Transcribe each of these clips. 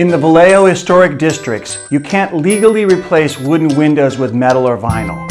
In the Vallejo Historic Districts, you can't legally replace wooden windows with metal or vinyl.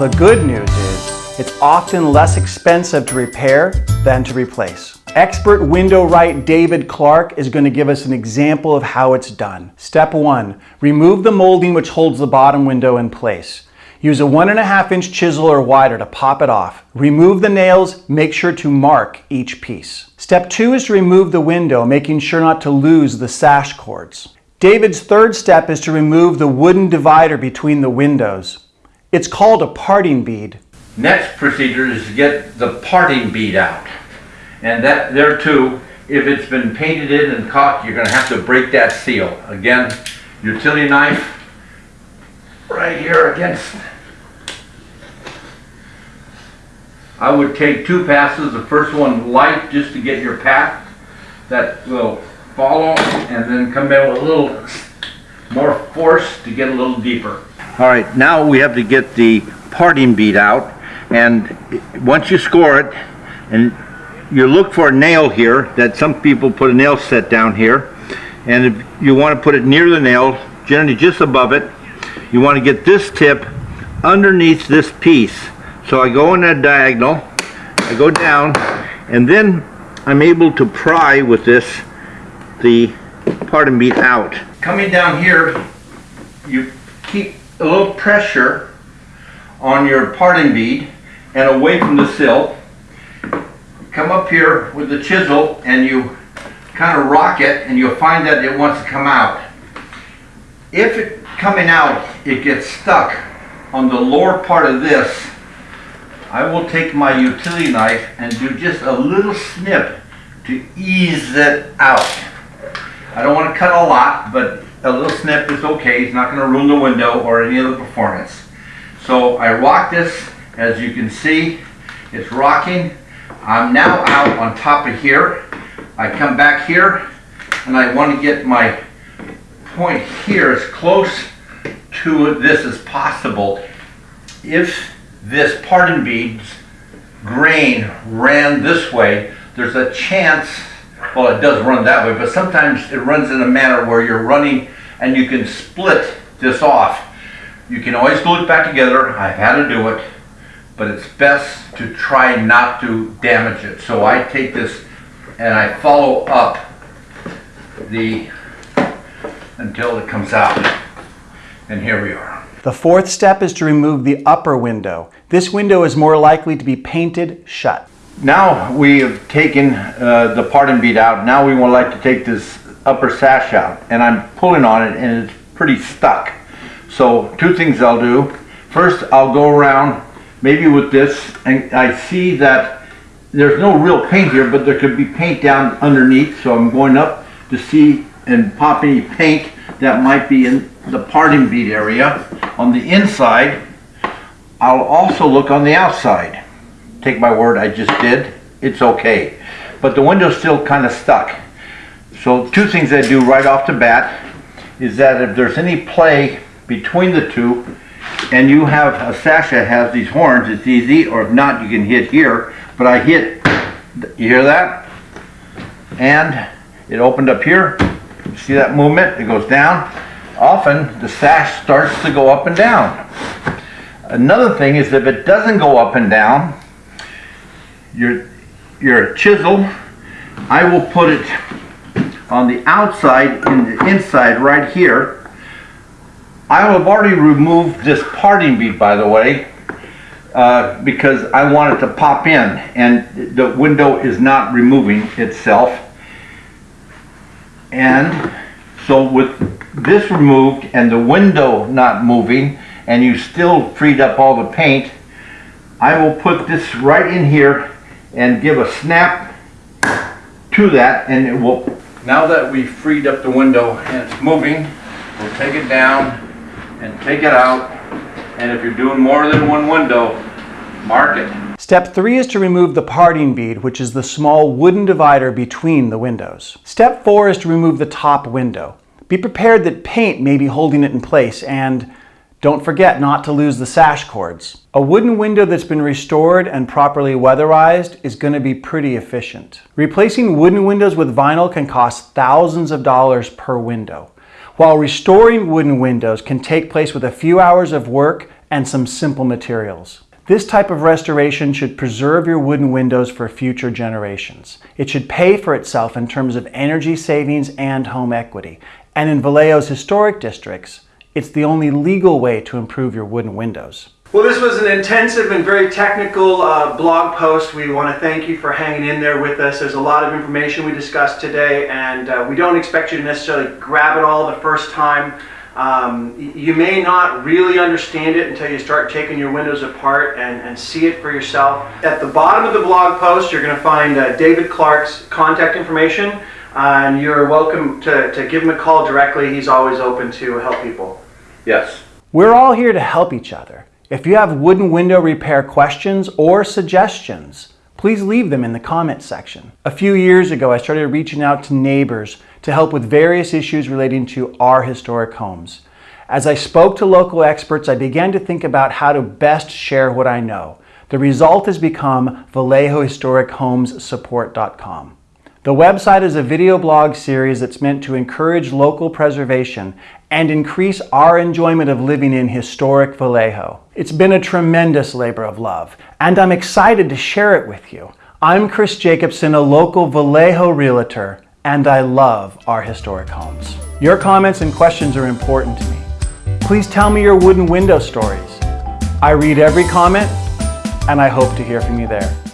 The good news is, it's often less expensive to repair than to replace. Expert window wright David Clark is going to give us an example of how it's done. Step one, remove the molding which holds the bottom window in place. Use a one and a half inch chisel or wider to pop it off. Remove the nails, make sure to mark each piece. Step two is to remove the window, making sure not to lose the sash cords. David's third step is to remove the wooden divider between the windows. It's called a parting bead. Next procedure is to get the parting bead out. And that there too, if it's been painted in and caulked, you're gonna have to break that seal. Again, utility knife, right here against. I would take two passes, the first one light just to get your path that will follow and then come in with a little more force to get a little deeper. All right, now we have to get the parting bead out and once you score it and you look for a nail here that some people put a nail set down here and if you want to put it near the nail generally just above it you want to get this tip underneath this piece. So I go in that diagonal, I go down, and then I'm able to pry with this the parting bead out. Coming down here, you keep a little pressure on your parting bead and away from the sill. Come up here with the chisel and you kind of rock it and you'll find that it wants to come out. If it coming out, it gets stuck on the lower part of this, I will take my utility knife and do just a little snip to ease it out. I don't want to cut a lot, but a little snip is okay. It's not going to ruin the window or any of the performance. So I rock this, as you can see, it's rocking. I'm now out on top of here. I come back here and I want to get my point here as close to this as possible. If this parting bead's grain ran this way, there's a chance, well it does run that way, but sometimes it runs in a manner where you're running and you can split this off. You can always glue it back together. I've had to do it, but it's best to try not to damage it. So I take this and I follow up the until it comes out. And here we are. The fourth step is to remove the upper window. This window is more likely to be painted shut. Now we have taken uh, the parting bead out. Now we would like to take this upper sash out. And I'm pulling on it and it's pretty stuck. So two things I'll do. First I'll go around maybe with this and I see that there's no real paint here but there could be paint down underneath so I'm going up to see and pop any paint that might be in the parting bead area. On the inside, I'll also look on the outside. Take my word, I just did. It's okay. But the window's still kind of stuck. So two things I do right off the bat is that if there's any play between the two and you have a sash that has these horns, it's easy, or if not, you can hit here. But I hit, you hear that? And it opened up here, See that movement? It goes down. Often the sash starts to go up and down. Another thing is if it doesn't go up and down, your, your chisel, I will put it on the outside and the inside right here. I have already removed this parting bead by the way uh, because I want it to pop in and the window is not removing itself and so with this removed and the window not moving and you still freed up all the paint, I will put this right in here and give a snap to that and it will, now that we've freed up the window and it's moving, we'll take it down and take it out and if you're doing more than one window, mark it. Step three is to remove the parting bead, which is the small wooden divider between the windows. Step four is to remove the top window. Be prepared that paint may be holding it in place and Don't forget not to lose the sash cords. A wooden window that's been restored and properly weatherized is going to be pretty efficient. Replacing wooden windows with vinyl can cost thousands of dollars per window, while restoring wooden windows can take place with a few hours of work and some simple materials. This type of restoration should preserve your wooden windows for future generations. It should pay for itself in terms of energy savings and home equity. And in Vallejo's historic districts, it's the only legal way to improve your wooden windows. Well, this was an intensive and very technical uh, blog post. We want to thank you for hanging in there with us. There's a lot of information we discussed today, and uh, we don't expect you to necessarily grab it all the first time. Um, you may not really understand it until you start taking your windows apart and, and see it for yourself. At the bottom of the blog post, you're going to find uh, David Clark's contact information, uh, and you're welcome to, to give him a call directly. He's always open to help people. Yes. We're all here to help each other. If you have wooden window repair questions or suggestions, please leave them in the comments section. A few years ago, I started reaching out to neighbors to help with various issues relating to our historic homes. As I spoke to local experts, I began to think about how to best share what I know. The result has become VallejoHistoricHomesSupport.com. The website is a video blog series that's meant to encourage local preservation and increase our enjoyment of living in historic Vallejo. It's been a tremendous labor of love, and I'm excited to share it with you. I'm Chris Jacobson, a local Vallejo realtor, and I love our historic homes. Your comments and questions are important to me. Please tell me your wooden window stories. I read every comment, and I hope to hear from you there.